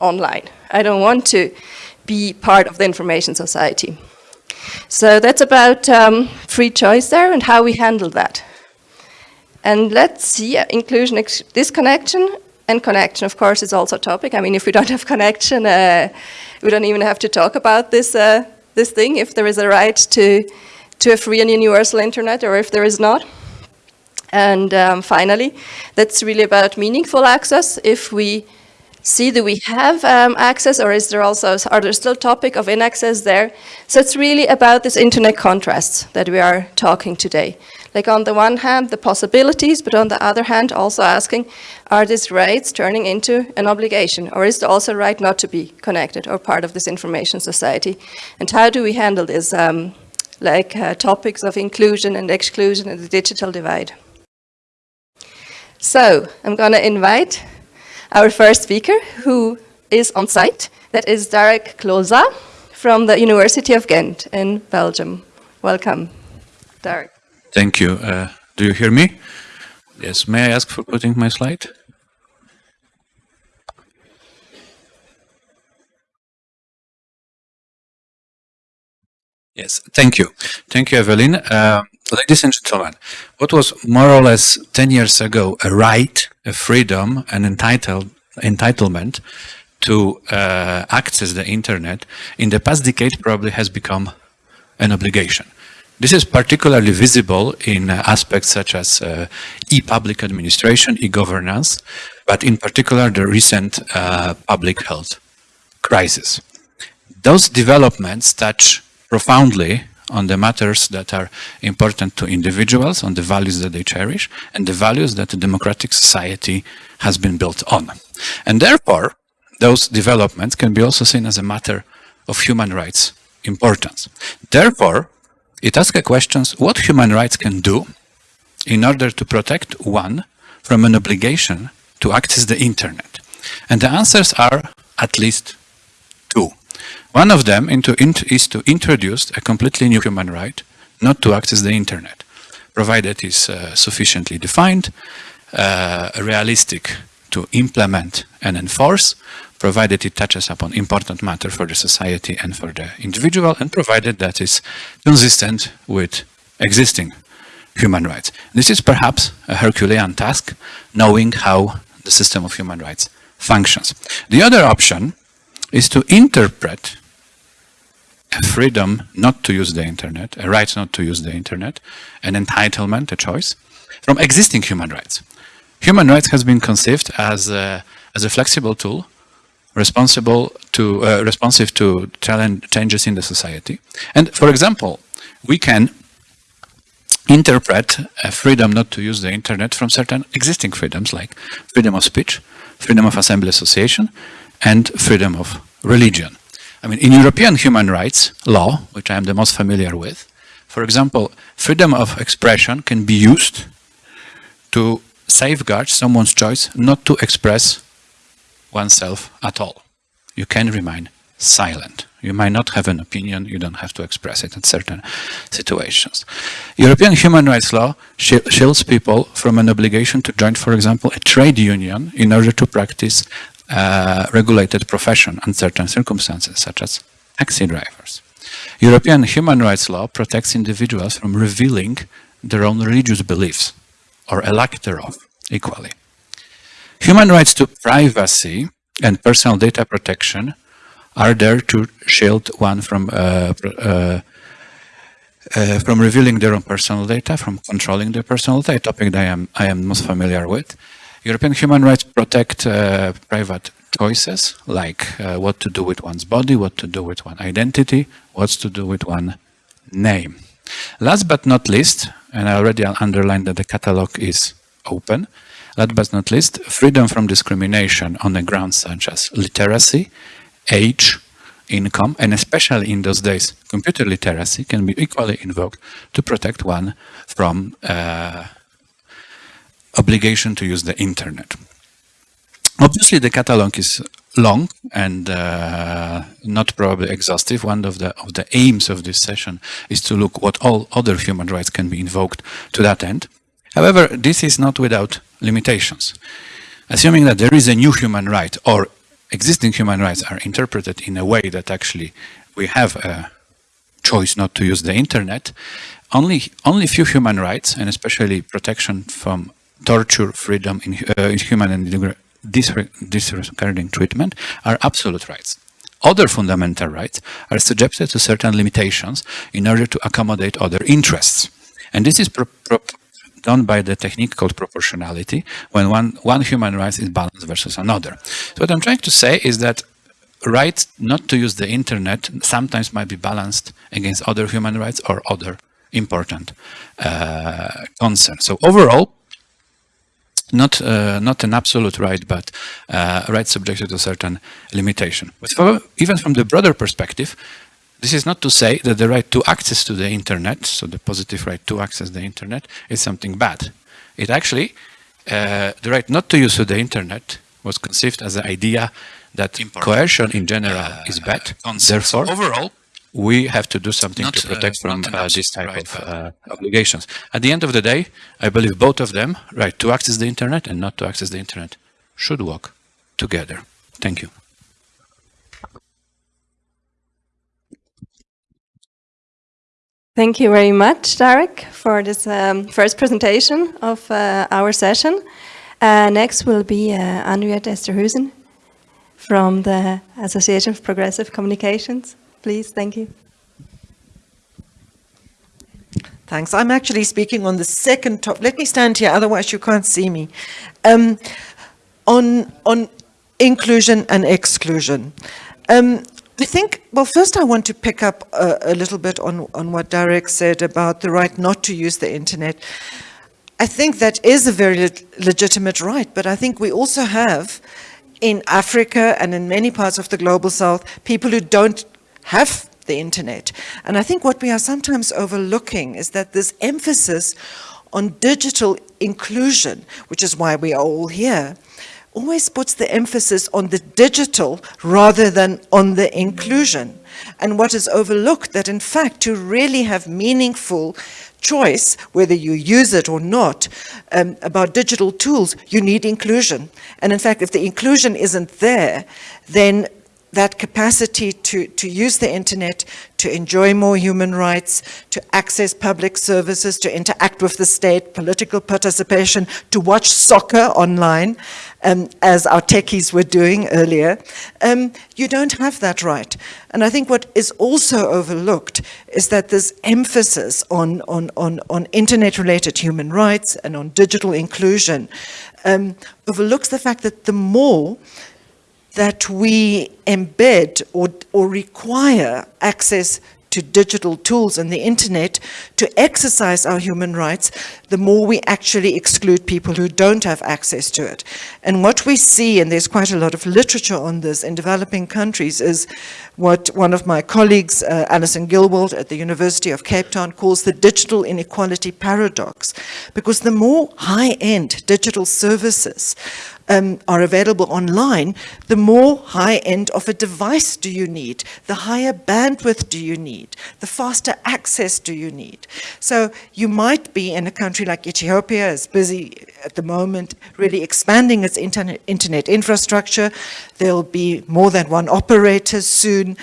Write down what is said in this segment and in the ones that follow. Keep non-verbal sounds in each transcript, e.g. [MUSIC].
online. I don't want to be part of the information society. So that's about um, free choice there and how we handle that. And let's see, uh, inclusion, disconnection and connection, of course, is also a topic. I mean, if we don't have connection, uh, we don't even have to talk about this, uh, this thing, if there is a right to, to a free and universal internet or if there is not. And um, finally, that's really about meaningful access. If we see do we have um, access or is there also, are there still topic of inaccess there? So it's really about this internet contrast that we are talking today. Like on the one hand, the possibilities, but on the other hand, also asking, are these rights turning into an obligation? Or is there also a right not to be connected or part of this information society? And how do we handle this, um, like uh, topics of inclusion and exclusion and the digital divide? So I'm going to invite our first speaker, who is on site. That is Derek Kloza from the University of Ghent in Belgium. Welcome, Derek. Thank you. Uh, do you hear me? Yes. May I ask for putting my slide? Yes, thank you. Thank you, Evelyn. Uh, ladies and gentlemen, what was more or less 10 years ago a right, a freedom, an entitled, entitlement to uh, access the internet, in the past decade probably has become an obligation. This is particularly visible in uh, aspects such as uh, e-public administration, e-governance, but in particular the recent uh, public health crisis. Those developments touch profoundly on the matters that are important to individuals, on the values that they cherish, and the values that a democratic society has been built on. And therefore, those developments can be also seen as a matter of human rights importance. Therefore, it asks questions what human rights can do in order to protect one from an obligation to access the internet. And the answers are at least. One of them is to introduce a completely new human right, not to access the internet, provided it is uh, sufficiently defined, uh, realistic to implement and enforce, provided it touches upon important matter for the society and for the individual, and provided that is consistent with existing human rights. This is perhaps a Herculean task, knowing how the system of human rights functions. The other option is to interpret a freedom not to use the internet, a right not to use the internet, an entitlement, a choice, from existing human rights. Human rights has been conceived as a, as a flexible tool responsible to uh, responsive to changes in the society. And for example, we can interpret a freedom not to use the internet from certain existing freedoms like freedom of speech, freedom of assembly association, and freedom of religion. I mean, in European human rights law, which I am the most familiar with, for example, freedom of expression can be used to safeguard someone's choice not to express oneself at all. You can remain silent. You might not have an opinion, you don't have to express it in certain situations. European human rights law shields people from an obligation to join, for example, a trade union in order to practice regulated profession and certain circumstances, such as taxi drivers. European human rights law protects individuals from revealing their own religious beliefs, or a lack thereof, equally. Human rights to privacy and personal data protection are there to shield one from uh, uh, uh, from revealing their own personal data, from controlling their personal data, topic that I am, I am most familiar with. European human rights protect uh, private choices, like uh, what to do with one's body, what to do with one identity, what to do with one name. Last but not least, and I already underlined that the catalog is open, Last but not least, freedom from discrimination on the grounds such as literacy, age, income, and especially in those days, computer literacy can be equally invoked to protect one from uh, obligation to use the internet. Obviously, the catalog is long and uh, not probably exhaustive. One of the of the aims of this session is to look what all other human rights can be invoked to that end. However, this is not without limitations. Assuming that there is a new human right or existing human rights are interpreted in a way that actually we have a choice not to use the internet, only only few human rights, and especially protection from torture, freedom, in, uh, human and disregarding treatment, are absolute rights. Other fundamental rights are subjected to certain limitations in order to accommodate other interests. And this is done by the technique called proportionality, when one, one human right is balanced versus another. So what I'm trying to say is that right not to use the internet sometimes might be balanced against other human rights or other important uh, concerns. So overall, not uh, not an absolute right, but uh, a right subjected to certain limitation. But for, even from the broader perspective, this is not to say that the right to access to the internet, so the positive right to access the internet, is something bad. It actually, uh, the right not to use the internet was conceived as an idea that Important. coercion in general uh, is bad. Therefore, overall, we have to do something not, to protect uh, from uh, this type right, of uh, obligations. At the end of the day, I believe both of them, right, to access the internet and not to access the internet, should work together. Thank you. Thank you very much, Derek, for this um, first presentation of uh, our session. Uh, next will be uh, Anriette Esterhuysen from the Association of Progressive Communications. Please, thank you. Thanks. I'm actually speaking on the second top. Let me stand here, otherwise you can't see me. Um, on, on inclusion and exclusion. Um, I think, well, first I want to pick up a, a, little bit on, on what Derek said about the right not to use the internet. I think that is a very le legitimate right, but I think we also have in Africa and in many parts of the global south, people who don't have the internet. And I think what we are sometimes overlooking is that this emphasis on digital inclusion, which is why we are all here, always puts the emphasis on the digital rather than on the inclusion. And what is overlooked that in fact to really have meaningful choice, whether you use it or not, um, about digital tools, you need inclusion. And in fact, if the inclusion isn't there, then that capacity to, to use the internet, to enjoy more human rights, to access public services, to interact with the state, political participation, to watch soccer online, um, as our techies were doing earlier, um, you don't have that right. And I think what is also overlooked is that this emphasis on, on, on, on internet-related human rights and on digital inclusion um, overlooks the fact that the more that we embed or, or require access to digital tools and the internet to exercise our human rights, the more we actually exclude people who don't have access to it. And what we see, and there's quite a lot of literature on this in developing countries, is what one of my colleagues, uh, Alison Gillwald at the University of Cape Town, calls the digital inequality paradox. Because the more high-end digital services um, are available online, the more high end of a device do you need, the higher bandwidth do you need, the faster access do you need. So you might be in a country like Ethiopia, is busy at the moment really expanding its internet, internet infrastructure. There'll be more than one operator soon.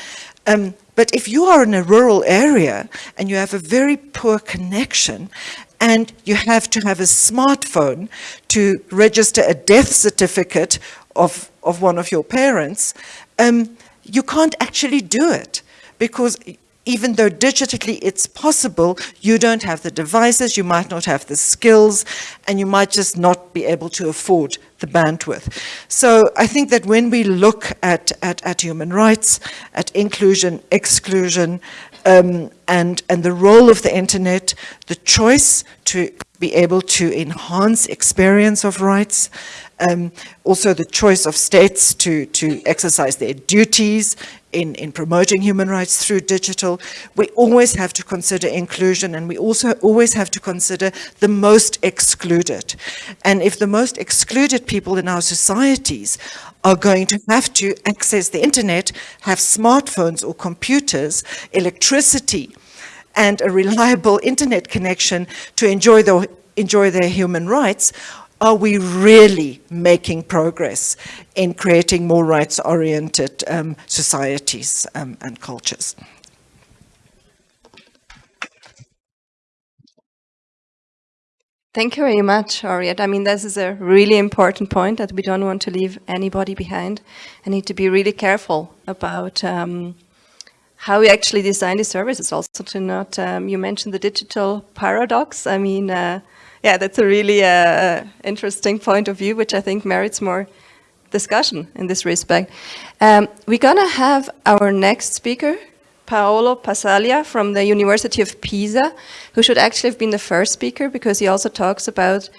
Um, but if you are in a rural area and you have a very poor connection and you have to have a smartphone to register a death certificate of, of one of your parents, um, you can't actually do it because even though digitally it's possible, you don't have the devices, you might not have the skills, and you might just not be able to afford the bandwidth. So I think that when we look at, at, at human rights, at inclusion, exclusion, um, and, and the role of the internet, the choice to be able to enhance experience of rights, um, also the choice of states to, to exercise their duties in, in promoting human rights through digital. We always have to consider inclusion and we also always have to consider the most excluded. And if the most excluded people in our societies are going to have to access the internet, have smartphones or computers, electricity, and a reliable internet connection to enjoy, the, enjoy their human rights, are we really making progress in creating more rights-oriented um, societies um, and cultures? Thank you very much, Harriet. I mean, this is a really important point that we don't want to leave anybody behind. I need to be really careful about um, how we actually design the services also to not, um, you mentioned the digital paradox. I mean, uh, yeah, that's a really uh, interesting point of view, which I think merits more discussion in this respect. Um, we're gonna have our next speaker, Paolo Passaglia from the University of Pisa, who should actually have been the first speaker because he also talks about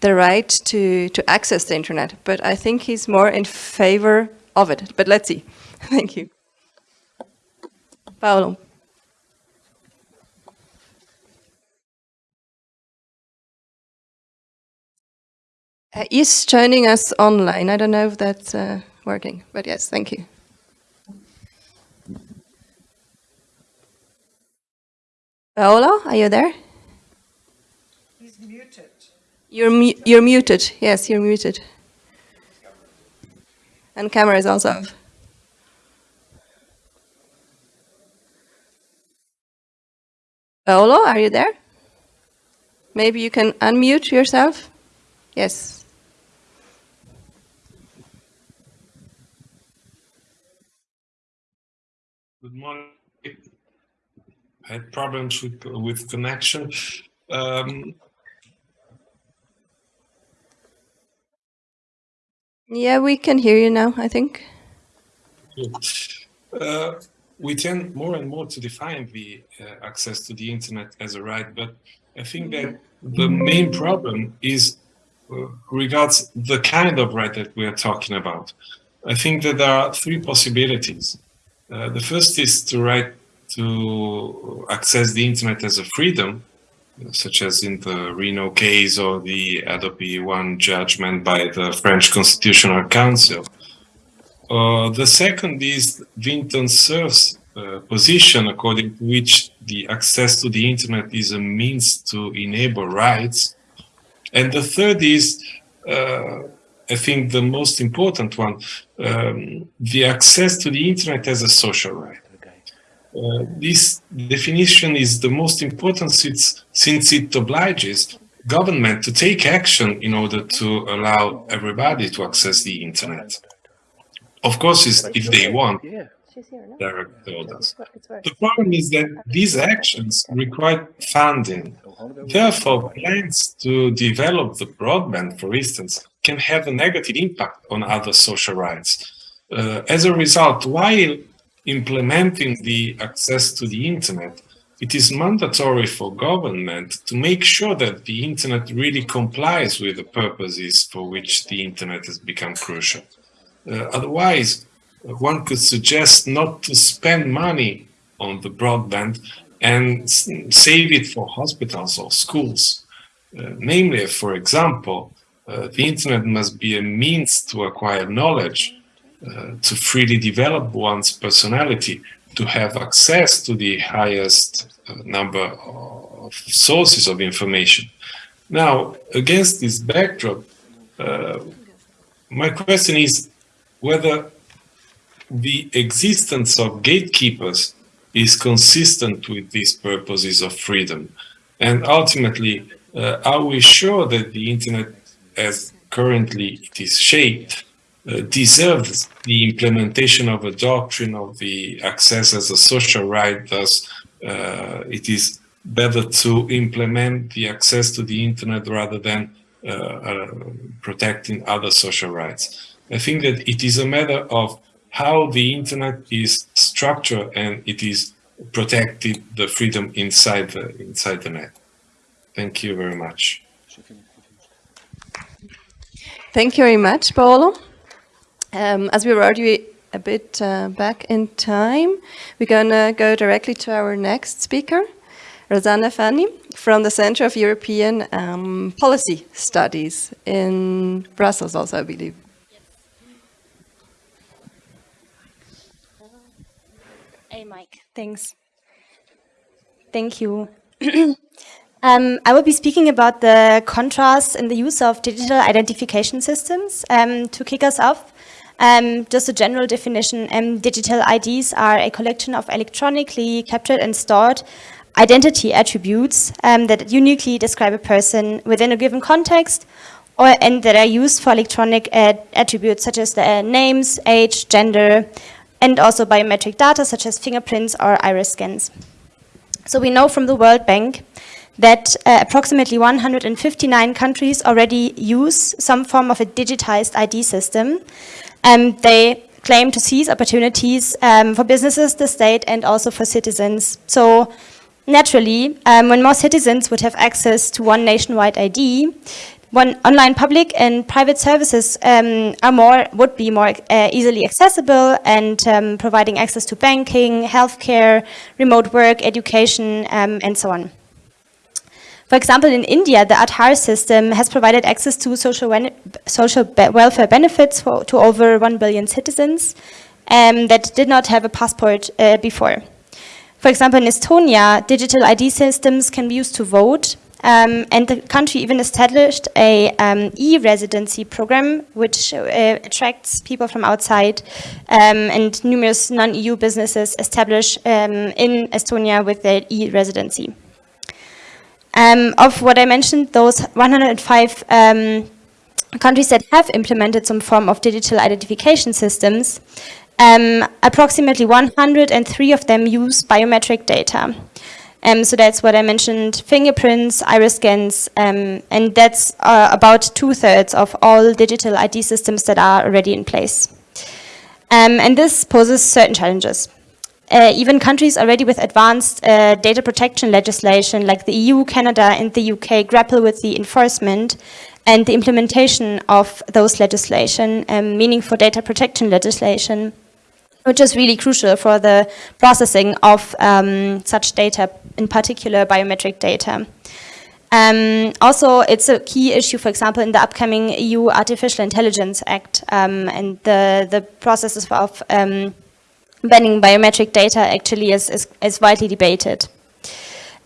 the right to, to access the internet. But I think he's more in favor of it. But let's see. [LAUGHS] Thank you. Paolo. Uh, he's joining us online. I don't know if that's uh, working, but yes, thank you. Paolo, are you there? He's muted. You're, mu you're muted. Yes, you're muted. And camera is also off. Paolo, are you there? Maybe you can unmute yourself? Yes. Good morning. I had problems with with connection. Um, Yeah, we can hear you now, I think. uh, we tend more and more to define the uh, access to the internet as a right, but I think that the main problem is uh, regards the kind of right that we are talking about. I think that there are three possibilities. Uh, the first is to right to access the internet as a freedom, such as in the Reno case or the Hadopi 1 judgment by the French Constitutional Council. Uh, the second is Vinton Cerf's uh, position, according to which the access to the internet is a means to enable rights. And the third is, uh, I think the most important one, um, the access to the internet as a social right. Uh, this definition is the most important since, since it obliges government to take action in order to allow everybody to access the internet. Of course, if they want, direct orders. The problem is that these actions require funding. Therefore, plans to develop the broadband, for instance, can have a negative impact on other social rights. Uh, as a result, while implementing the access to the internet, it is mandatory for government to make sure that the internet really complies with the purposes for which the internet has become crucial. Uh, otherwise, one could suggest not to spend money on the broadband and save it for hospitals or schools. Uh, namely, for example, uh, the internet must be a means to acquire knowledge to freely develop one's personality, to have access to the highest number of sources of information. Now, against this backdrop, uh, my question is whether the existence of gatekeepers is consistent with these purposes of freedom. And ultimately, uh, are we sure that the internet as currently it is shaped uh, deserves the implementation of a doctrine of the access as a social right. Thus, uh, it is better to implement the access to the internet rather than uh, uh, protecting other social rights. I think that it is a matter of how the internet is structured and it is protected the freedom inside the inside the net. Thank you very much. Thank you very much, Paolo. Um, as we were already a bit uh, back in time, we're going to go directly to our next speaker, Rosanna Fanni from the Center of European um, Policy Studies in Brussels also, I believe. Mike. Thanks. Thank you. [CLEARS THROAT] Um, I will be speaking about the contrast in the use of digital identification systems. Um, to kick us off, um, just a general definition, um, digital IDs are a collection of electronically captured and stored identity attributes um, that uniquely describe a person within a given context or, and that are used for electronic uh, attributes such as the names, age, gender, and also biometric data such as fingerprints or iris scans. So we know from the World Bank that uh, approximately 159 countries already use some form of a digitized ID system. Um, they claim to seize opportunities um, for businesses, the state, and also for citizens. So naturally, um, when more citizens would have access to one nationwide ID, one online public and private services um, are more would be more uh, easily accessible and um, providing access to banking, healthcare, remote work, education, um, and so on. For example, in India, the Aadhaar system has provided access to social, social be welfare benefits for, to over 1 billion citizens um, that did not have a passport uh, before. For example, in Estonia, digital ID systems can be used to vote, um, and the country even established a um, e-residency program which uh, attracts people from outside um, and numerous non-EU businesses establish um, in Estonia with their e-residency. Um, of what I mentioned, those 105 um, countries that have implemented some form of digital identification systems, approximately 103 of them use biometric data. Um, so that's what I mentioned, fingerprints, iris scans, um, and that's uh, about two-thirds of all digital ID systems that are already in place. Um, and this poses certain challenges. Uh, even countries already with advanced uh, data protection legislation like the EU, Canada and the UK grapple with the enforcement and the implementation of those legislation, um, meaning for data protection legislation which is really crucial for the processing of um, such data, in particular biometric data. Um, also, it's a key issue, for example, in the upcoming EU Artificial Intelligence Act um, and the, the processes of um, banning biometric data actually is, is, is widely debated.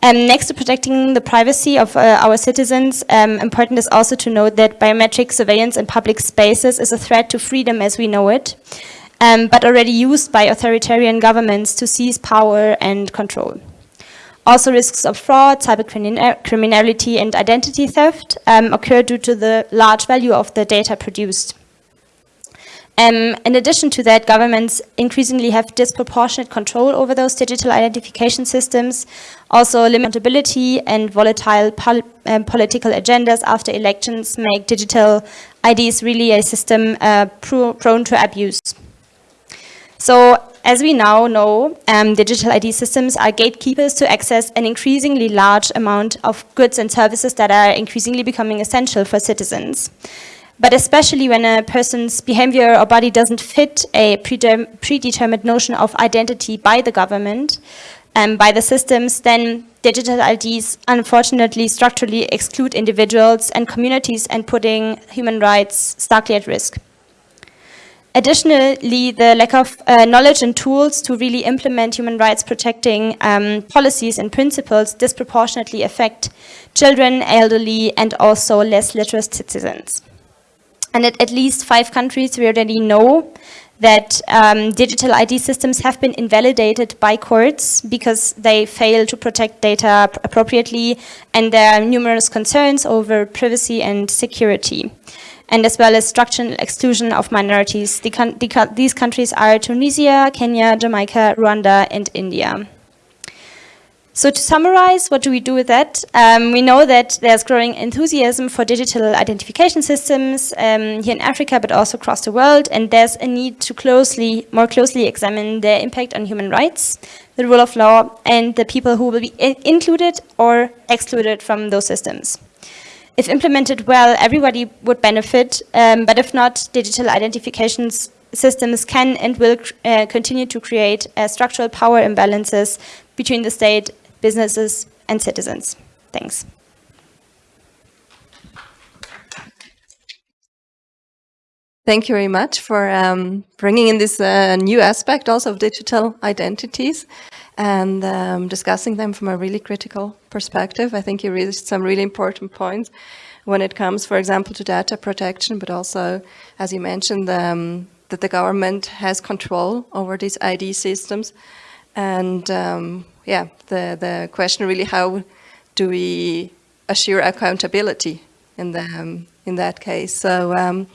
Um, next to protecting the privacy of uh, our citizens, um, important is also to note that biometric surveillance in public spaces is a threat to freedom as we know it um, but already used by authoritarian governments to seize power and control. Also risks of fraud, cybercriminality and identity theft um, occur due to the large value of the data produced. Um, in addition to that, governments increasingly have disproportionate control over those digital identification systems, also limitability and volatile pol um, political agendas after elections make digital IDs really a system uh, prone to abuse. So as we now know, um, digital ID systems are gatekeepers to access an increasingly large amount of goods and services that are increasingly becoming essential for citizens. But especially when a person's behavior or body doesn't fit a predetermined notion of identity by the government, um, by the systems, then digital IDs unfortunately structurally exclude individuals and communities and putting human rights starkly at risk. Additionally, the lack of uh, knowledge and tools to really implement human rights protecting um, policies and principles disproportionately affect children, elderly, and also less literate citizens. And at at least five countries, we already know that um, digital ID systems have been invalidated by courts because they fail to protect data appropriately, and there are numerous concerns over privacy and security and as well as structural exclusion of minorities. The the these countries are Tunisia, Kenya, Jamaica, Rwanda, and India. So to summarize, what do we do with that? Um, we know that there's growing enthusiasm for digital identification systems um, here in Africa, but also across the world, and there's a need to closely, more closely examine their impact on human rights, the rule of law, and the people who will be included or excluded from those systems. If implemented well, everybody would benefit, um, but if not, digital identification systems can and will uh, continue to create uh, structural power imbalances between the state, businesses, and citizens. Thanks. Thank you very much for um, bringing in this uh, new aspect also of digital identities. And um, discussing them from a really critical perspective. I think you raised some really important points when it comes, for example, to data protection, but also, as you mentioned, um, that the government has control over these ID systems. And um, yeah, the, the question really, how do we assure accountability in, the, um, in that case? So um,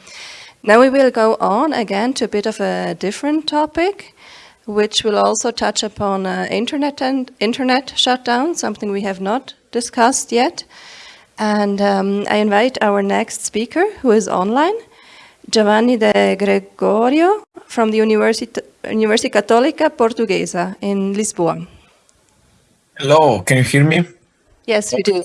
now we will go on again to a bit of a different topic, which will also touch upon uh, internet and internet shutdown, something we have not discussed yet. And um, I invite our next speaker, who is online, Giovanni De Gregorio from the Universi University Católica Portuguesa in Lisboa. Hello, can you hear me? Yes, we do.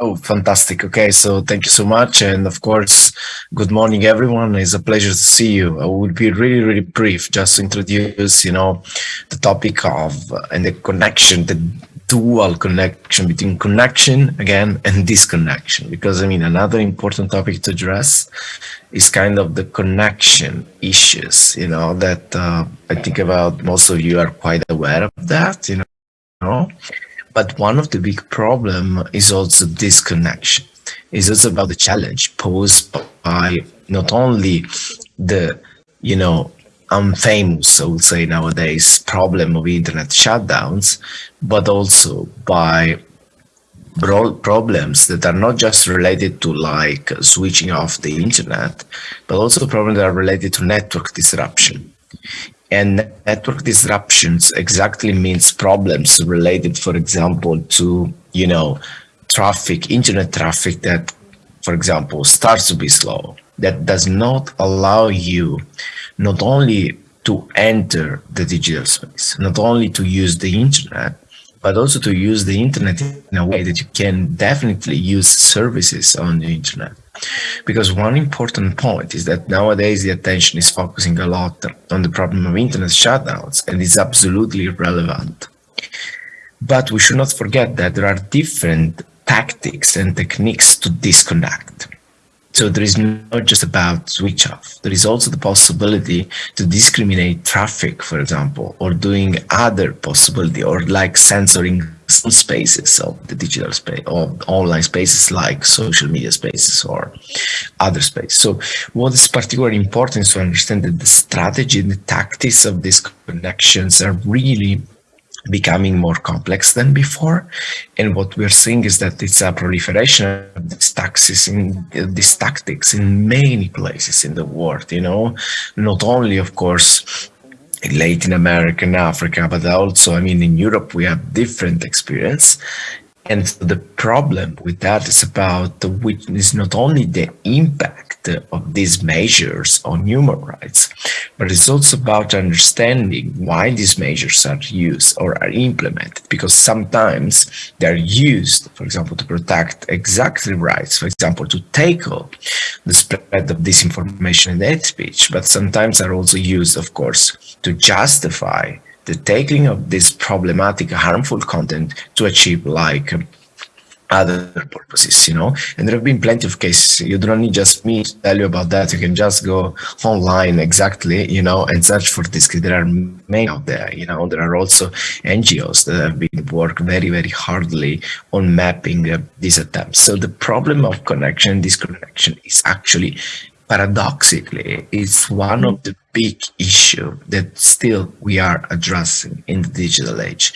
Oh, fantastic. Okay, so thank you so much. And of course, good morning, everyone. It's a pleasure to see you. I will be really, really brief, just to introduce, you know, the topic of uh, and the connection, the dual connection between connection again and disconnection because i mean another important topic to address is kind of the connection issues you know that uh, i think about most of you are quite aware of that you know but one of the big problem is also disconnection is also about the challenge posed by not only the you know unfamous, I would say nowadays, problem of internet shutdowns, but also by problems that are not just related to like switching off the internet, but also problems that are related to network disruption. And network disruptions exactly means problems related, for example, to, you know, traffic, internet traffic that, for example, starts to be slow, that does not allow you not only to enter the digital space, not only to use the internet, but also to use the internet in a way that you can definitely use services on the internet. Because one important point is that nowadays the attention is focusing a lot on the problem of internet shutdowns and it's absolutely relevant. But we should not forget that there are different tactics and techniques to disconnect. So there is not just about switch off. There is also the possibility to discriminate traffic, for example, or doing other possibility or like censoring some spaces of the digital space or online spaces like social media spaces or other space. So what is particularly important is to understand that the strategy and the tactics of these connections are really becoming more complex than before. And what we're seeing is that it's a proliferation of these taxes in these tactics in many places in the world, you know, not only, of course, Latin America and Africa, but also, I mean, in Europe, we have different experience. And the problem with that is about which is not only the impact of these measures on human rights, but it's also about understanding why these measures are used or are implemented, because sometimes they're used, for example, to protect exactly rights, for example, to tackle the spread of disinformation and hate speech, but sometimes are also used, of course, to justify the taking of this problematic, harmful content to achieve like other purposes, you know, and there have been plenty of cases. You don't need just me to tell you about that. You can just go online exactly, you know, and search for this. There are many out there, you know, there are also NGOs that have been work very, very hardly on mapping uh, these attempts. So the problem of connection, disconnection is actually paradoxically, it's one of the big issue that still we are addressing in the digital age.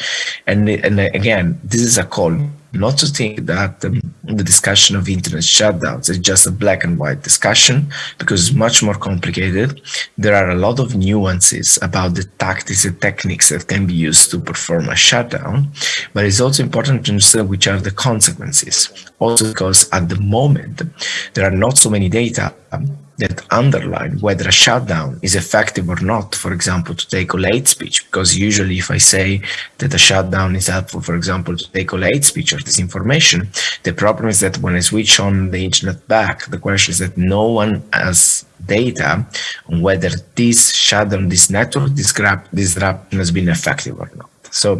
And, and again, this is a call not to think that um, the discussion of internet shutdowns is just a black and white discussion because it's much more complicated. There are a lot of nuances about the tactics and techniques that can be used to perform a shutdown, but it's also important to understand which are the consequences. Also because at the moment, there are not so many data um, that underline whether a shutdown is effective or not, for example, to tackle hate speech, because usually if I say that a shutdown is helpful, for example, to tackle hate speech or disinformation, the problem is that when I switch on the internet back, the question is that no one has data on whether this shutdown, this network this grab disruption has been effective or not. So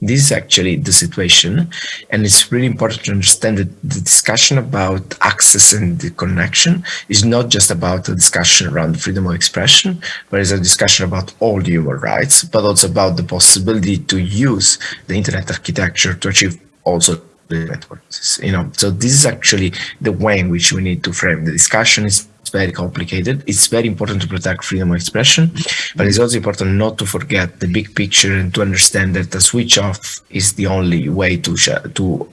this is actually the situation. And it's really important to understand that the discussion about access and the connection is not just about a discussion around freedom of expression, but it's a discussion about all human rights, but also about the possibility to use the internet architecture to achieve also the networks. You know, so this is actually the way in which we need to frame the discussion. Is very complicated. It's very important to protect freedom of expression, but it's also important not to forget the big picture and to understand that the switch off is the only way to to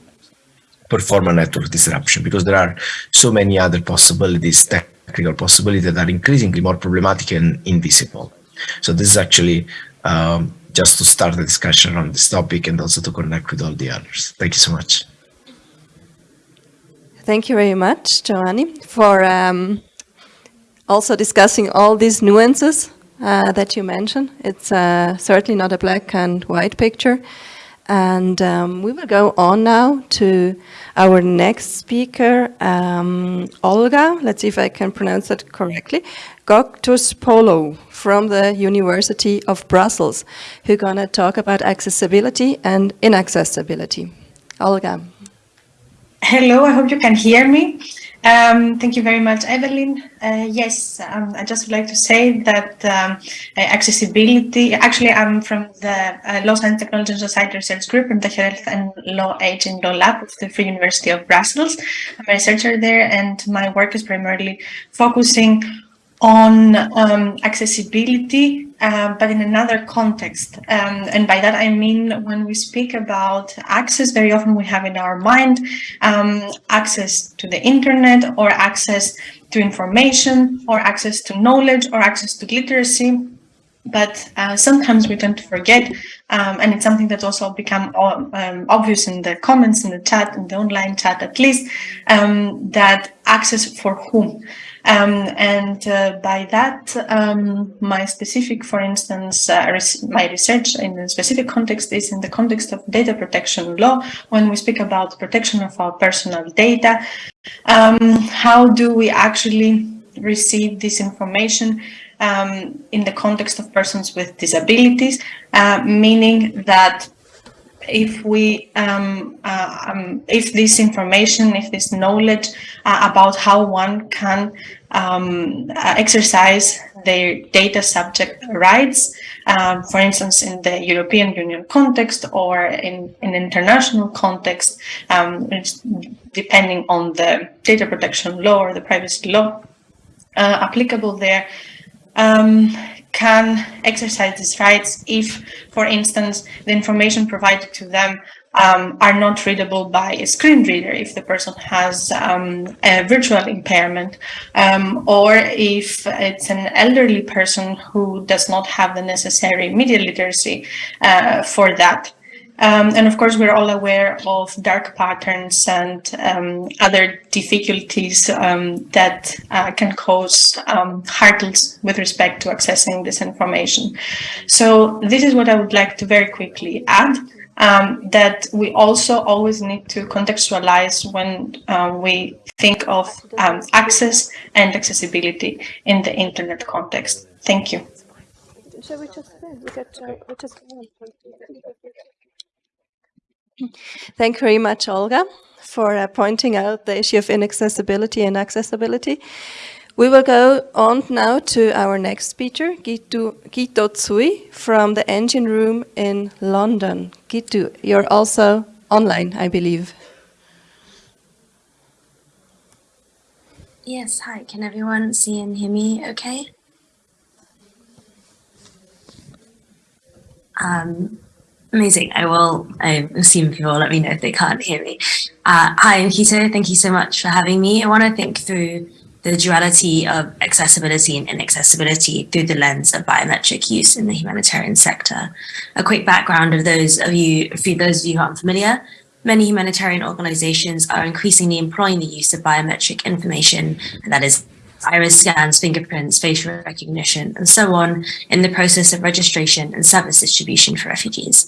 perform a network disruption because there are so many other possibilities, technical possibilities that are increasingly more problematic and invisible. So this is actually um, just to start the discussion on this topic and also to connect with all the others. Thank you so much. Thank you very much, Giovanni, for um, also discussing all these nuances uh, that you mentioned. It's uh, certainly not a black and white picture. And um, we will go on now to our next speaker, um, Olga, let's see if I can pronounce that correctly, Gkotsopoulou from the University of Brussels, who's going to talk about accessibility and inaccessibility. Olga. Hello, I hope you can hear me. Um, thank you very much, Evelyn. Uh, yes, um, I just would like to say that um, accessibility, actually I'm from the uh, Law Science Technology and Society Research Group in the Health and Law Aging Law Lab of the Free University of Brussels. I'm a researcher there and my work is primarily focusing on um, accessibility, uh, but in another context. Um, and by that I mean when we speak about access, very often we have in our mind um, access to the internet or access to information or access to knowledge or access to literacy. But uh, sometimes we tend to forget, um, and it's something that's also become um, obvious in the comments in the chat, in the online chat at least, um, that access for whom. Um, and uh, by that, um, my specific, for instance, uh, res my research in a specific context is in the context of data protection law. When we speak about protection of our personal data, um, how do we actually receive this information um, in the context of persons with disabilities, uh, meaning that if we um, uh, um, if this information if this knowledge uh, about how one can um, uh, exercise their data subject rights um, for instance in the European Union context or in an in international context um, depending on the data protection law or the privacy law uh, applicable there. Um, can exercise these rights if, for instance, the information provided to them um, are not readable by a screen reader if the person has um, a virtual impairment um, or if it's an elderly person who does not have the necessary media literacy uh, for that. Um, and of course, we're all aware of dark patterns and um, other difficulties um, that uh, can cause um, hurdles with respect to accessing this information. So this is what I would like to very quickly add. Um, that we also always need to contextualize when uh, we think of um, access and accessibility in the internet context. Thank you. Thank you very much, Olga, for uh, pointing out the issue of inaccessibility and accessibility. We will go on now to our next speaker, Quito, Quito Tsui from the Engine Room in London. Quito, you're also online, I believe. Yes, hi. Can everyone see and hear me okay? Um, Amazing. I will, I assume people let me know if they can't hear me. Uh, hi, Nkito. Thank you so much for having me. I want to think through the duality of accessibility and inaccessibility through the lens of biometric use in the humanitarian sector. A quick background of those of you, for those of you who aren't familiar, many humanitarian organizations are increasingly employing the use of biometric information, and that is iris scans, fingerprints, facial recognition, and so on in the process of registration and service distribution for refugees.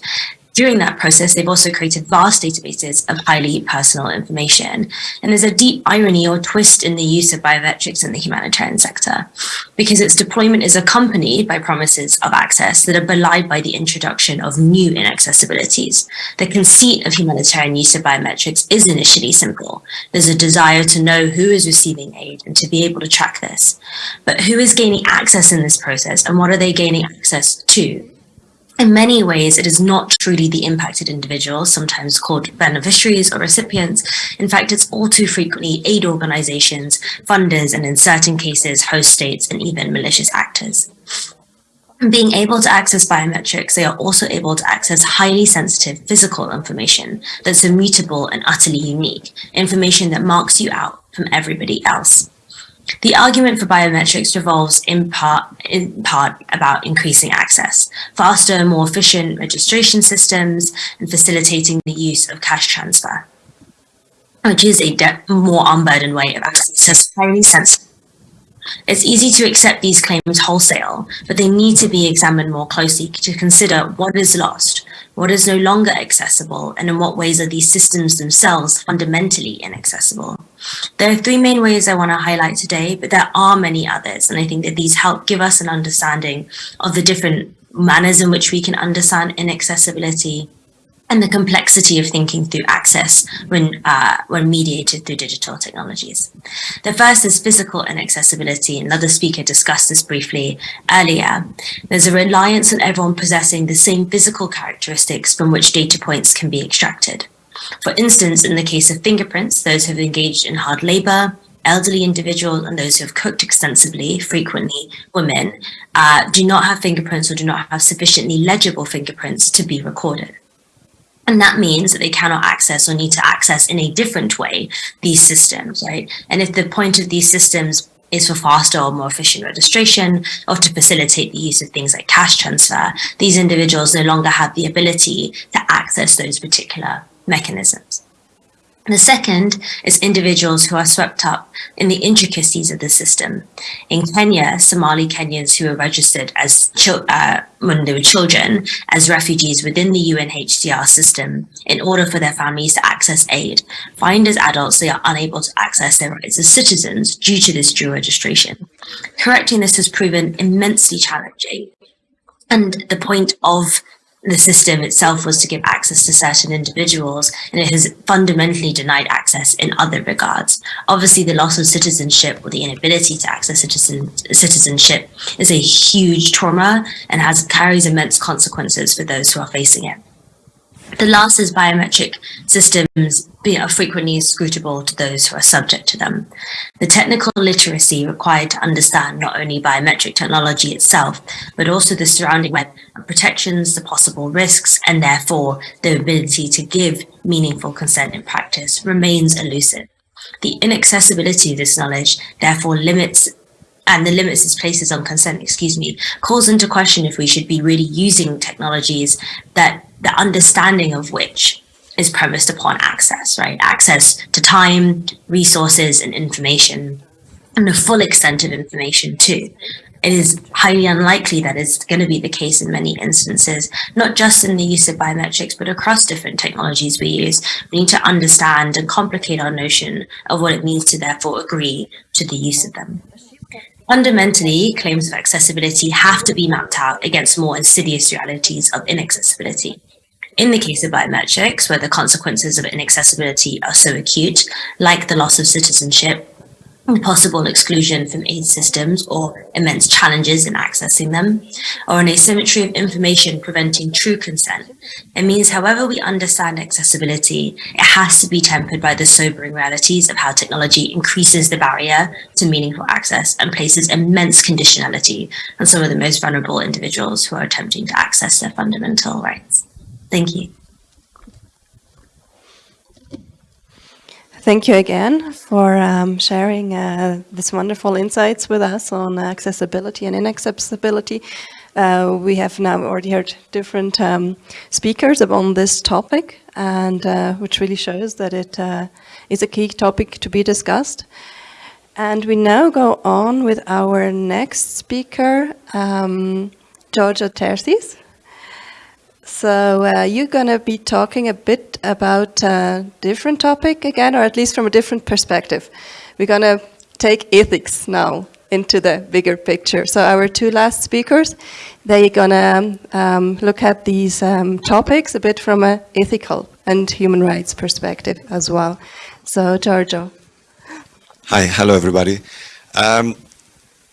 During that process, they've also created vast databases of highly personal information. And there's a deep irony or twist in the use of biometrics in the humanitarian sector, because its deployment is accompanied by promises of access that are belied by the introduction of new inaccessibilities. The conceit of humanitarian use of biometrics is initially simple. There's a desire to know who is receiving aid and to be able to track this. But who is gaining access in this process and what are they gaining access to? In many ways, it is not truly the impacted individuals, sometimes called beneficiaries or recipients. In fact, it's all too frequently aid organizations, funders, and in certain cases, host states and even malicious actors. Being able to access biometrics, they are also able to access highly sensitive physical information that's immutable and utterly unique, information that marks you out from everybody else. The argument for biometrics revolves in part, in part about increasing access, faster more efficient registration systems, and facilitating the use of cash transfer, which is a more unburdened way of access to highly sensitive. It's easy to accept these claims wholesale, but they need to be examined more closely to consider what is lost, what is no longer accessible, and in what ways are these systems themselves fundamentally inaccessible. There are three main ways I want to highlight today, but there are many others, and I think that these help give us an understanding of the different manners in which we can understand inaccessibility and the complexity of thinking through access when, uh, when mediated through digital technologies. The first is physical inaccessibility. Another speaker discussed this briefly earlier. There's a reliance on everyone possessing the same physical characteristics from which data points can be extracted. For instance, in the case of fingerprints, those who have engaged in hard labor, elderly individuals and those who have cooked extensively, frequently women, uh, do not have fingerprints or do not have sufficiently legible fingerprints to be recorded. And that means that they cannot access or need to access in a different way these systems, right? And if the point of these systems is for faster or more efficient registration or to facilitate the use of things like cash transfer, these individuals no longer have the ability to access those particular mechanisms. The second is individuals who are swept up in the intricacies of the system. In Kenya, Somali Kenyans who were registered as uh, when they were children as refugees within the UNHCR system in order for their families to access aid, find as adults they are unable to access their rights as citizens due to this dual registration. Correcting this has proven immensely challenging. And the point of the system itself was to give access to certain individuals and it has fundamentally denied access in other regards. Obviously, the loss of citizenship or the inability to access citizen, citizenship is a huge trauma and has carries immense consequences for those who are facing it. The last is biometric systems are frequently scrutable to those who are subject to them. The technical literacy required to understand not only biometric technology itself, but also the surrounding web protections, the possible risks, and therefore the ability to give meaningful consent in practice remains elusive. The inaccessibility of this knowledge therefore limits and the limits it places on consent, excuse me, calls into question if we should be really using technologies that the understanding of which is premised upon access, right? Access to time, resources, and information, and the full extent of information too. It is highly unlikely that is going to be the case in many instances, not just in the use of biometrics, but across different technologies we use. We need to understand and complicate our notion of what it means to therefore agree to the use of them. Fundamentally, claims of accessibility have to be mapped out against more insidious realities of inaccessibility. In the case of biometrics, where the consequences of inaccessibility are so acute, like the loss of citizenship, hmm. possible exclusion from aid systems or immense challenges in accessing them, or an asymmetry of information preventing true consent. It means however we understand accessibility, it has to be tempered by the sobering realities of how technology increases the barrier to meaningful access and places immense conditionality on some of the most vulnerable individuals who are attempting to access their fundamental rights. Thank you. Thank you again for um, sharing uh, this wonderful insights with us on accessibility and inaccessibility. Uh, we have now already heard different um, speakers on this topic, and uh, which really shows that it uh, is a key topic to be discussed. And we now go on with our next speaker, um, Georgios Terzis. So uh, you're going to be talking a bit about a different topic again, or at least from a different perspective. We're going to take ethics now into the bigger picture. So our two last speakers, they're going to um, look at these um, topics a bit from an ethical and human rights perspective as well. So Giorgio. Hi, hello everybody. Um,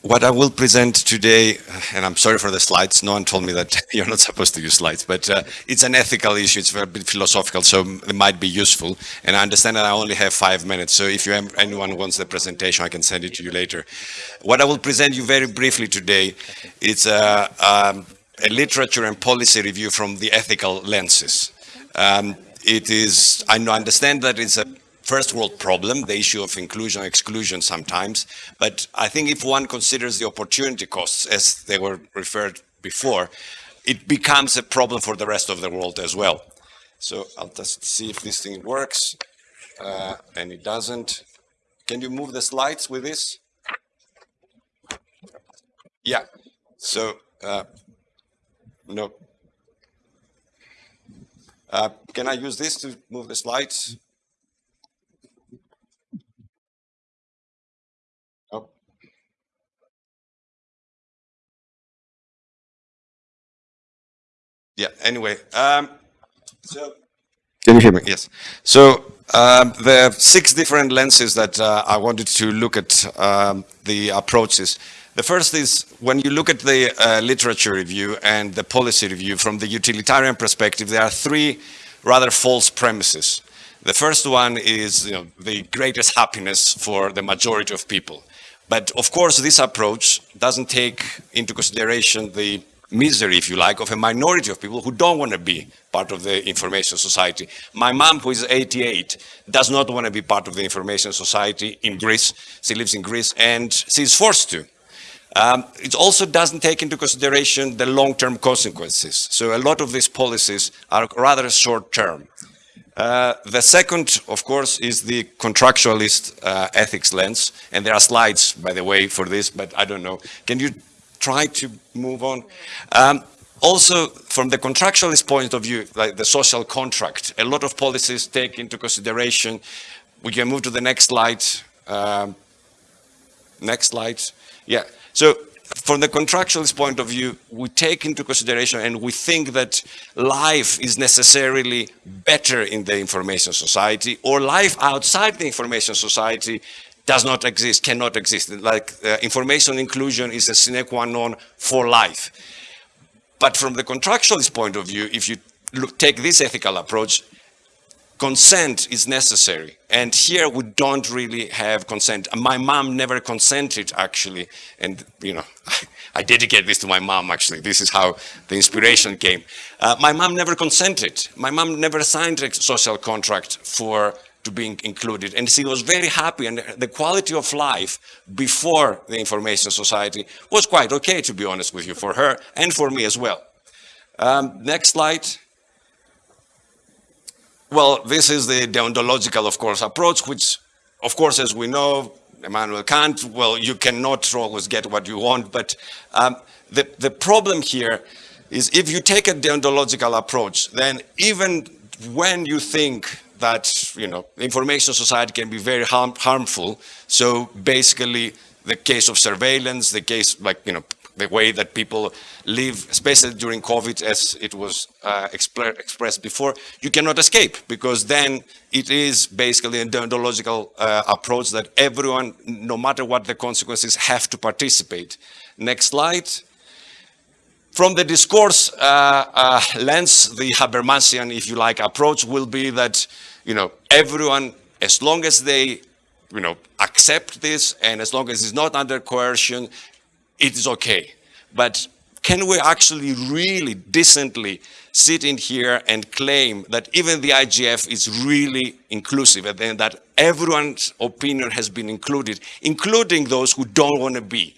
what I will present today, and I'm sorry for the slides, no one told me that [LAUGHS] you're not supposed to use slides, but uh, it's an ethical issue, it's very philosophical, so it might be useful. And I understand that I only have five minutes, so if you anyone wants the presentation, I can send it to you later. What I will present you very briefly today, it's a, um, a literature and policy review from the ethical lenses. Um, it is, I understand that it's a first world problem, the issue of inclusion exclusion sometimes. But I think if one considers the opportunity costs, as they were referred before, it becomes a problem for the rest of the world as well. So I'll just see if this thing works. Uh, and it doesn't. Can you move the slides with this? Yeah. So, uh, no. Uh, can I use this to move the slides? Yeah, anyway, um, so can you hear me? Yes. So um, there are six different lenses that uh, I wanted to look at um, the approaches. The first is when you look at the uh, literature review and the policy review from the utilitarian perspective, there are three rather false premises. The first one is you know, the greatest happiness for the majority of people. But of course, this approach doesn't take into consideration the misery, if you like, of a minority of people who don't want to be part of the information society. My mom, who is 88, does not want to be part of the information society in Greece. She lives in Greece and she's forced to. Um, it also doesn't take into consideration the long-term consequences. So a lot of these policies are rather short-term. Uh, the second, of course, is the contractualist uh, ethics lens. And there are slides, by the way, for this, but I don't know. Can you try to move on. Um, also, from the contractualist point of view, like the social contract, a lot of policies take into consideration. We can move to the next slide. Um, next slide. Yeah. So from the contractualist point of view, we take into consideration and we think that life is necessarily better in the information society or life outside the information society does not exist, cannot exist. Like uh, information inclusion is a sine qua non for life. But from the contractualist point of view, if you look, take this ethical approach, consent is necessary. And here we don't really have consent. My mom never consented actually. And, you know, [LAUGHS] I dedicate this to my mom actually. This is how the inspiration came. Uh, my mom never consented. My mom never signed a social contract for to being included. And she was very happy and the quality of life before the information society was quite okay, to be honest with you, for her and for me as well. Um, next slide. Well, this is the deontological, of course, approach, which, of course, as we know, Immanuel Kant, well, you cannot always get what you want, but um, the, the problem here is if you take a deontological approach, then even when you think that, you know, information society can be very harm, harmful. So basically the case of surveillance, the case like, you know, the way that people live, especially during COVID, as it was uh, expressed before, you cannot escape because then it is basically a deontological uh, approach that everyone, no matter what the consequences, have to participate. Next slide. From the discourse uh, uh, lens, the Habermasian, if you like, approach will be that, you know, everyone, as long as they, you know, accept this and as long as it's not under coercion, it is okay. But can we actually really decently sit in here and claim that even the IGF is really inclusive and that everyone's opinion has been included, including those who don't want to be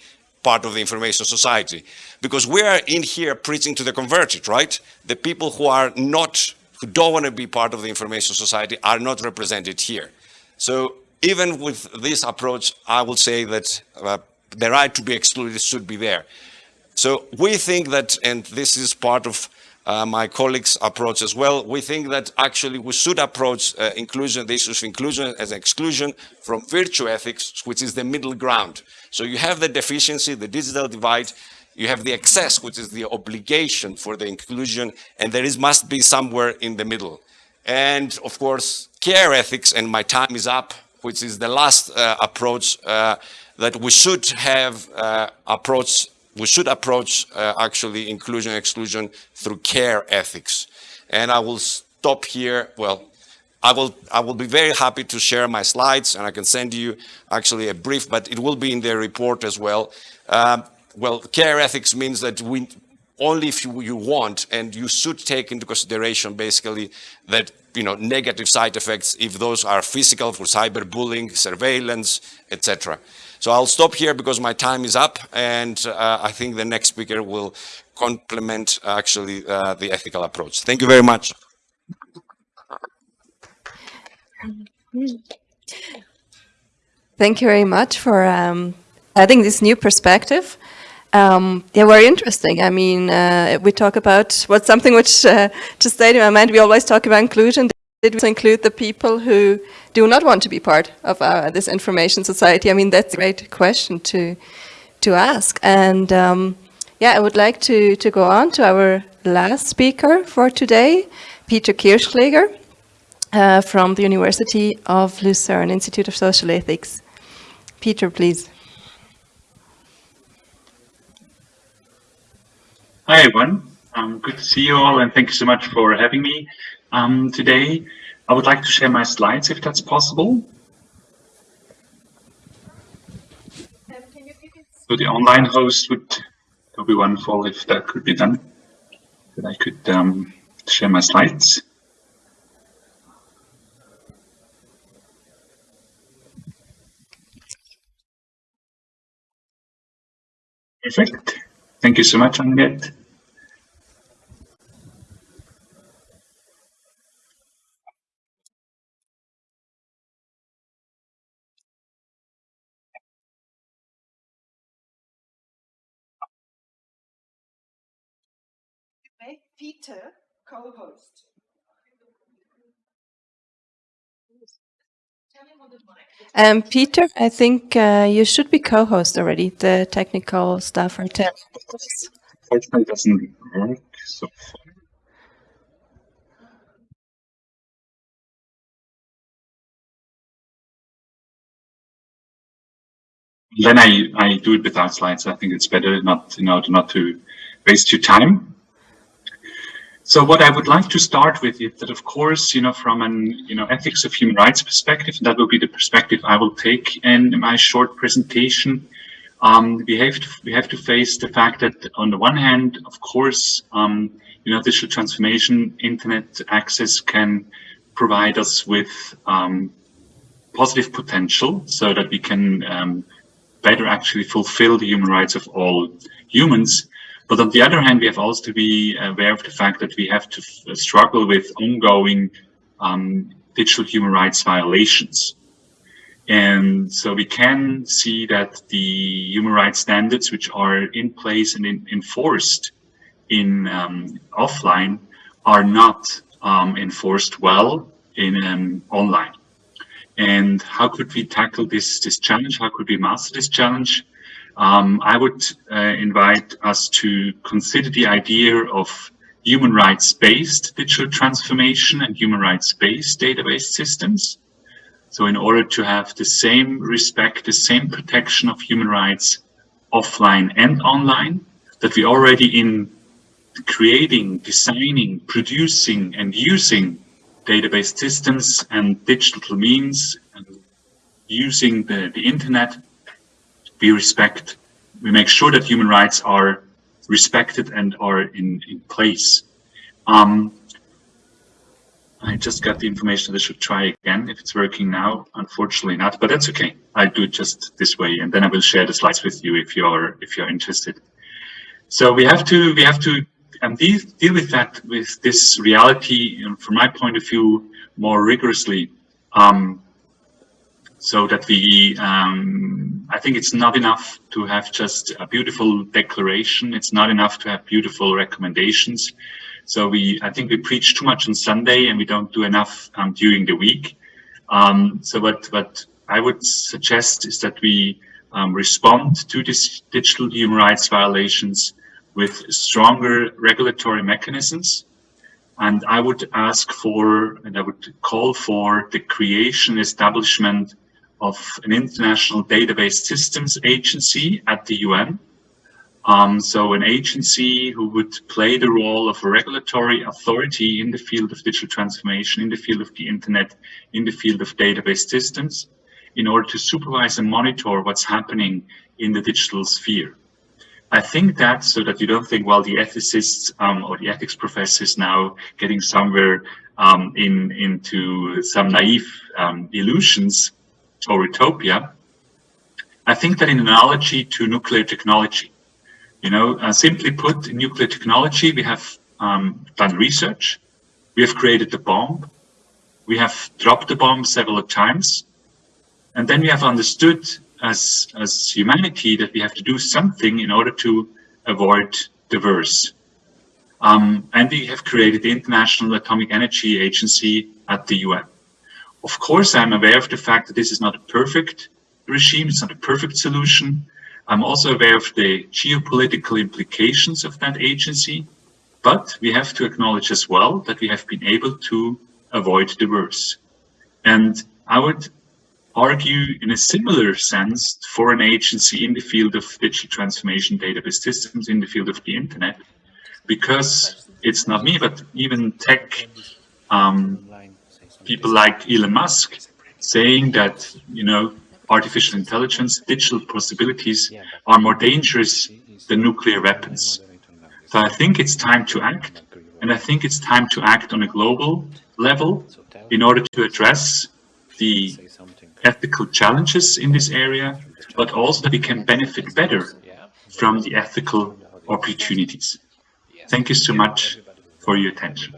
part of the information society? Because we are in here preaching to the converted, right? The people who are not, who don't want to be part of the information society are not represented here. So even with this approach, I would say that uh, the right to be excluded should be there. So we think that, and this is part of uh, my colleagues approach as well. We think that actually we should approach uh, inclusion, the issues of inclusion as exclusion from virtue ethics, which is the middle ground. So you have the deficiency, the digital divide, you have the excess, which is the obligation for the inclusion, and there is must be somewhere in the middle. And of course, care ethics, and my time is up, which is the last uh, approach uh, that we should have uh, approach we should approach uh, actually inclusion exclusion through care ethics. And I will stop here. Well, I will, I will be very happy to share my slides and I can send you actually a brief, but it will be in the report as well. Um, well, care ethics means that we, only if you, you want and you should take into consideration basically that you know negative side effects if those are physical for cyberbullying, surveillance, etc. So I'll stop here because my time is up and uh, I think the next speaker will complement actually uh, the ethical approach. Thank you very much. Thank you very much for um, adding this new perspective. Um, yeah, very interesting. I mean, uh, we talk about what's something which uh, just stayed in my mind. We always talk about inclusion. Did we include the people who do not want to be part of our, this information society? I mean, that's a great question to to ask. And um, yeah, I would like to to go on to our last speaker for today, Peter Kirchschläger uh, from the University of Lucerne Institute of Social Ethics. Peter, please. Hi, everyone. Um, good to see you all, and thank you so much for having me. Um, today, I would like to share my slides if that's possible. So the online host would, would be wonderful if that could be done, that I could um, share my slides. Perfect. Thank you so much, Annette. Peter co-host. Um, Peter, I think uh, you should be co-host already. The technical stuff are there. Fortunately, doesn't work so far. Then I, I do it without slides. I think it's better not, you know, not to waste your time. So what I would like to start with is that, of course, you know, from an you know ethics of human rights perspective, that will be the perspective I will take in my short presentation. Um, we have to we have to face the fact that on the one hand, of course, um, you know, digital transformation, internet access can provide us with um, positive potential, so that we can um, better actually fulfill the human rights of all humans. But on the other hand, we have also to be aware of the fact that we have to struggle with ongoing um, digital human rights violations. And so we can see that the human rights standards which are in place and in, enforced in um, offline are not um, enforced well in um, online. And how could we tackle this, this challenge? How could we master this challenge? Um, I would uh, invite us to consider the idea of human rights-based digital transformation and human rights-based database systems. So in order to have the same respect, the same protection of human rights offline and online, that we already in creating, designing, producing and using database systems and digital means and using the, the internet we respect, we make sure that human rights are respected and are in, in place. Um, I just got the information that I should try again if it's working now. Unfortunately not, but that's okay. I do it just this way, and then I will share the slides with you if you're if you're interested. So we have to we have to um, deal, deal with that with this reality, from my point of view, more rigorously. Um, so that we, um, I think it's not enough to have just a beautiful declaration. It's not enough to have beautiful recommendations. So we, I think we preach too much on Sunday and we don't do enough um, during the week. Um, so what, what I would suggest is that we um, respond to these digital human rights violations with stronger regulatory mechanisms. And I would ask for, and I would call for the creation, establishment of an international database systems agency at the UN. Um, so an agency who would play the role of a regulatory authority in the field of digital transformation, in the field of the internet, in the field of database systems, in order to supervise and monitor what's happening in the digital sphere. I think that so that you don't think, well, the ethicists um, or the ethics professors now getting somewhere um, in into some naive um, illusions or utopia. I think that in analogy to nuclear technology, you know, uh, simply put, in nuclear technology, we have um, done research, we have created the bomb, we have dropped the bomb several times, and then we have understood as, as humanity that we have to do something in order to avoid the worst. Um, and we have created the International Atomic Energy Agency at the UN. Of course, I'm aware of the fact that this is not a perfect regime, it's not a perfect solution. I'm also aware of the geopolitical implications of that agency, but we have to acknowledge as well that we have been able to avoid the worst. And I would argue in a similar sense for an agency in the field of digital transformation database systems in the field of the internet, because it's not me, but even tech um, people like Elon Musk saying that, you know, artificial intelligence, digital possibilities are more dangerous than nuclear weapons. So I think it's time to act. And I think it's time to act on a global level in order to address the ethical challenges in this area, but also that we can benefit better from the ethical opportunities. Thank you so much for your attention.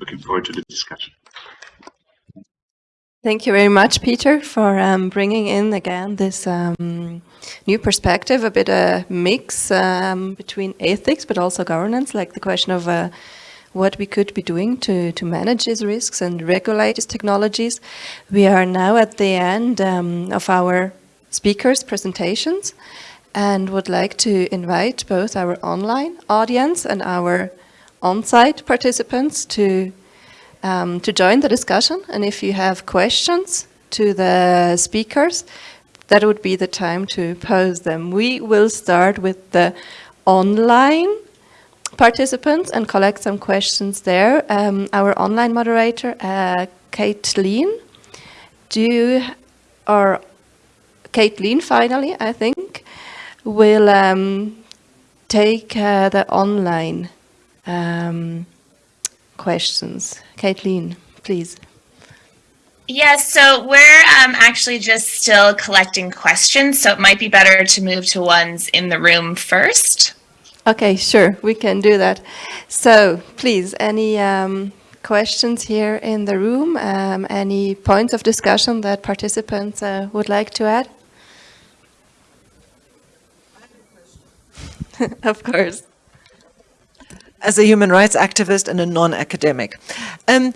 Looking forward to the discussion. Thank you very much, Peter, for um, bringing in again this um, new perspective, a bit a mix um, between ethics but also governance, like the question of uh, what we could be doing to, to manage these risks and regulate these technologies. We are now at the end um, of our speakers' presentations and would like to invite both our online audience and our on-site participants to, um, to join the discussion. And if you have questions to the speakers, that would be the time to pose them. We will start with the online participants and collect some questions there. Um, our online moderator, uh, Caitlin, do you, or Caitlin finally, I think, will um, take uh, the online um, questions. Caitlin, please. Yes, so we're um, actually just still collecting questions, so it might be better to move to ones in the room first. Okay, sure, we can do that. So, please, any um, questions here in the room? Um, any points of discussion that participants uh, would like to add? [LAUGHS] of course. As a human rights activist and a non-academic. Um,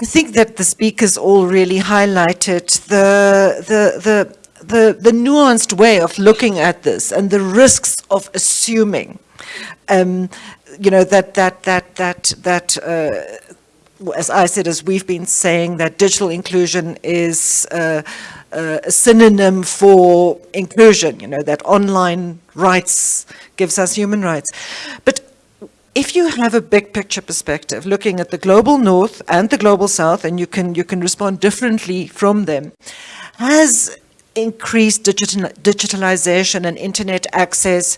I think that the speakers all really highlighted the, the, the the, the nuanced way of looking at this and the risks of assuming, um, you know, that, that, that, that, that uh, as I said, as we've been saying, that digital inclusion is uh, uh, a synonym for inclusion, you know, that online rights gives us human rights. But if you have a big picture perspective, looking at the global north and the global south, and you can, you can respond differently from them, has increased digital, digitalization and internet access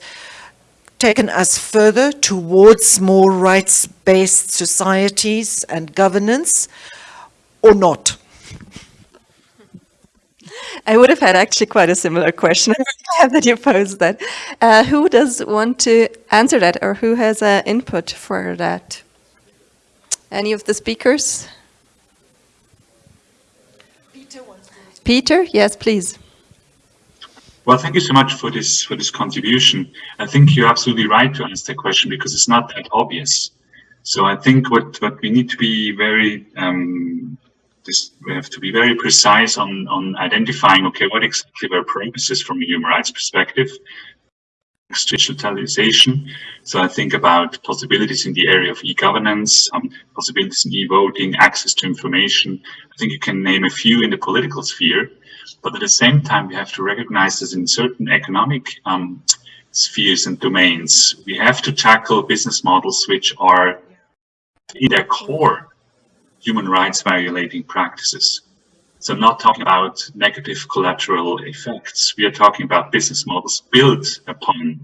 taken us further towards more rights-based societies and governance or not? I would have had actually quite a similar question. [LAUGHS] I'm that you posed that. Uh, who does want to answer that or who has uh, input for that? Any of the speakers? Peter, Peter yes, please. Well, thank you so much for this for this contribution. I think you're absolutely right to ask the question because it's not that obvious. So I think what, what we need to be very, um, this, we have to be very precise on, on identifying, okay, what exactly were purposes from a human rights perspective, digitalization. So I think about possibilities in the area of e-governance, um, possibilities in e-voting, access to information. I think you can name a few in the political sphere, but at the same time, we have to recognize that in certain economic um, spheres and domains, we have to tackle business models which are in their core human rights violating practices. So I'm not talking about negative collateral effects. We are talking about business models built upon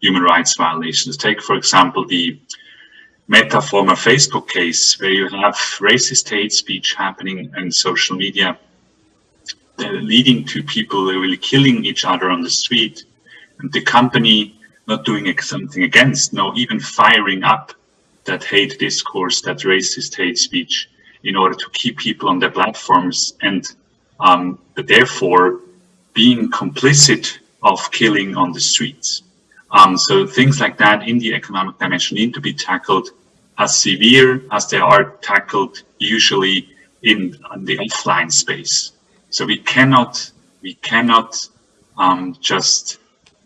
human rights violations. Take, for example, the Meta former Facebook case, where you have racist hate speech happening in social media, uh, leading to people really killing each other on the street, and the company not doing something against, no, even firing up that hate discourse, that racist hate speech, in order to keep people on their platforms and um, therefore being complicit of killing on the streets. Um, so things like that in the economic dimension need to be tackled as severe as they are tackled usually in, in the offline space. So we cannot we cannot um, just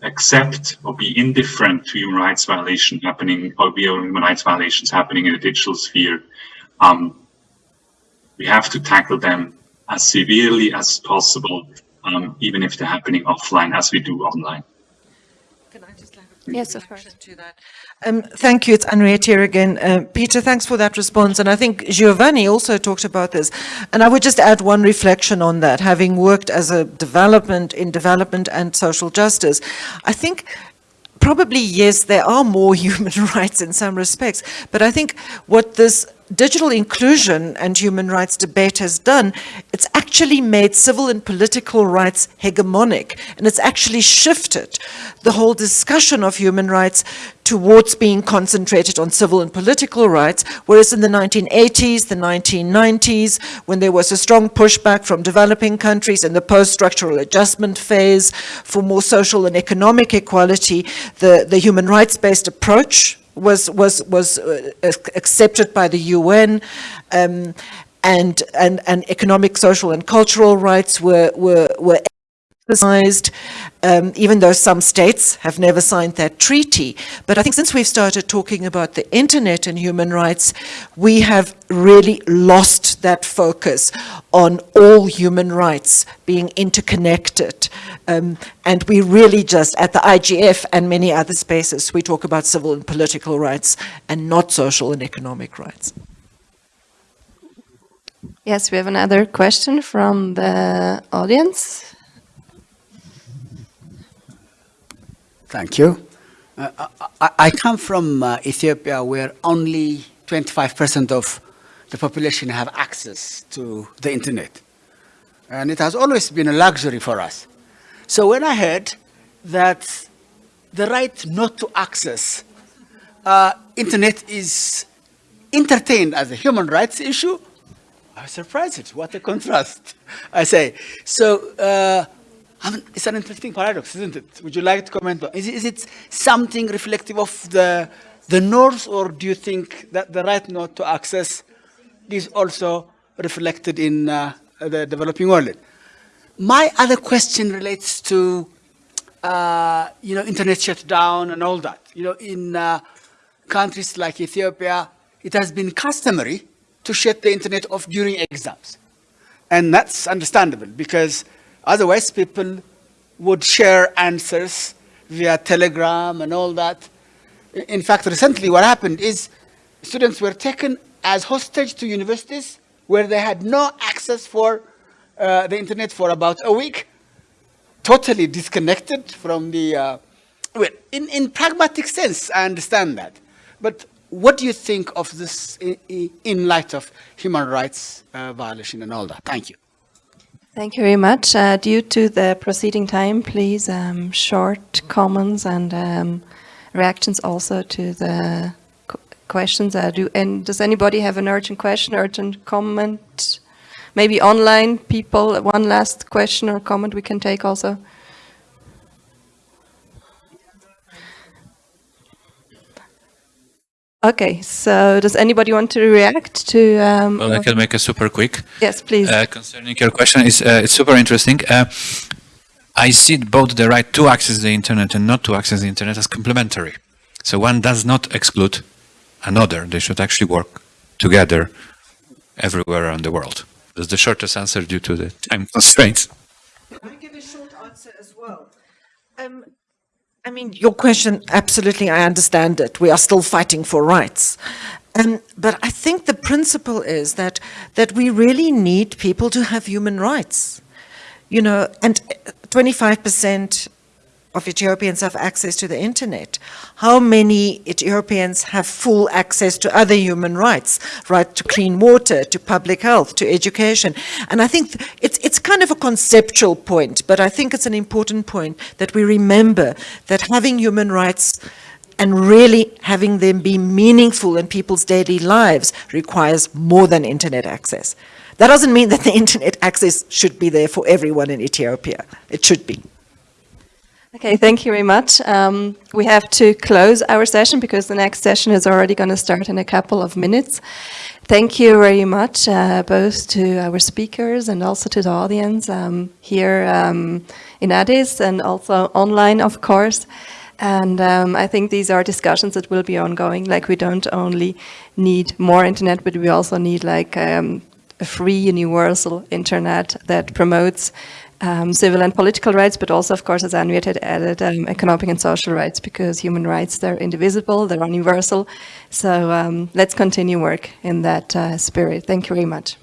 accept or be indifferent to human rights violation happening or be human rights violations happening in the digital sphere. Um, we have to tackle them as severely as possible, um, even if they're happening offline as we do online. Yes, of course. To that. Um, thank you. It's Anriette here again. Uh, Peter, thanks for that response. And I think Giovanni also talked about this. And I would just add one reflection on that, having worked as a development in development and social justice. I think probably, yes, there are more [LAUGHS] human rights in some respects. But I think what this digital inclusion and human rights debate has done, it's actually made civil and political rights hegemonic, and it's actually shifted the whole discussion of human rights towards being concentrated on civil and political rights, whereas in the 1980s, the 1990s, when there was a strong pushback from developing countries in the post-structural adjustment phase for more social and economic equality, the, the human rights-based approach was was was uh, accepted by the UN, um, and and and economic, social, and cultural rights were were were emphasized, um, even though some states have never signed that treaty. But I think since we've started talking about the internet and human rights, we have really lost that focus on all human rights being interconnected. Um, and we really just, at the IGF and many other spaces, we talk about civil and political rights and not social and economic rights. Yes, we have another question from the audience. Thank you. Uh, I, I, come from uh, Ethiopia where only 25% of the population have access to the internet. And it has always been a luxury for us. So when I heard that the right not to access uh, internet is entertained as a human rights issue, I was surprised. What a contrast, I say. So uh, I mean, it's an interesting paradox, isn't it? Would you like to comment on? Is, is it something reflective of the, the north, or do you think that the right not to access is also reflected in uh, the developing world? My other question relates to, uh, you know, internet shutdown and all that. You know, in uh, countries like Ethiopia, it has been customary to shut the internet off during exams. And that's understandable because Otherwise, people would share answers via telegram and all that. In fact, recently what happened is students were taken as hostage to universities where they had no access for uh, the internet for about a week, totally disconnected from the, uh, well, in, in pragmatic sense, I understand that. But what do you think of this in, light of human rights uh, violation and all that? Thank you. Thank you very much. Uh, due to the proceeding time, please um, short comments and um, reactions also to the questions. Uh, do and does anybody have an urgent question, urgent comment? Maybe online people. One last question or comment we can take also. Okay, so does anybody want to react to? Um, Well, I can make a super quick. Yes, please. Uh, concerning your question, is uh, it's super interesting. Uh, I see both the right to access the internet and not to access the internet as complementary. So one does not exclude another. They should actually work together everywhere around the world. That's the shortest answer due to the time constraints. I give a short answer as well? Um, I mean, your question, absolutely, I understand it. We are still fighting for rights. Um, but I think the principle is that, that we really need people to have human rights. You know, and 25% of Ethiopians have access to the internet. How many Ethiopians have full access to other human rights, right to clean water, to public health, to education? And I think it's, it's kind of a conceptual point, but I think it's an important point that we remember that having human rights and really having them be meaningful in people's daily lives requires more than internet access. That doesn't mean that the [LAUGHS] internet access should be there for everyone in Ethiopia. It should be. Okay, thank you very much. Um, we have to close our session because the next session is already going to start in a couple of minutes. Thank you very much, uh, both to our speakers and also to the audience um, here um, in Addis and also online, of course. And um, I think these are discussions that will be ongoing. Like we don't only need more internet, but we also need like um, a free universal internet that promotes um, civil and political rights, but also, of course, as Anriette had added, um, economic and social rights, because human rights, they're indivisible, they're universal. So um, let's continue work in that uh, spirit. Thank you very much.